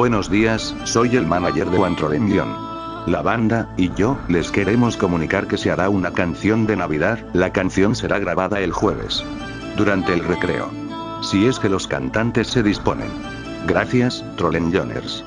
Buenos días, soy el manager de One Trollenion. La banda, y yo, les queremos comunicar que se hará una canción de Navidad, la canción será grabada el jueves. Durante el recreo. Si es que los cantantes se disponen. Gracias, Trollenjoners.